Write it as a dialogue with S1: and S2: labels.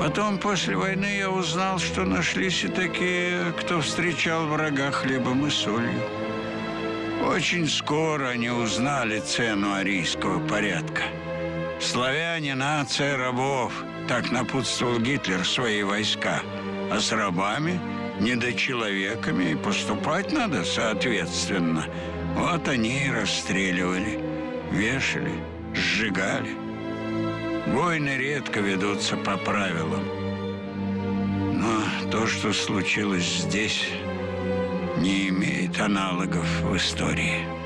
S1: Потом, после войны, я узнал, что нашлись и такие, кто встречал врага хлебом и солью. Очень скоро они узнали цену арийского порядка. Славяне – нация рабов, так напутствовал Гитлер свои войска. А с рабами, недочеловеками, и поступать надо соответственно. Вот они и расстреливали, вешали, сжигали. Войны редко ведутся по правилам. Но то, что случилось здесь, не имеет аналогов в истории.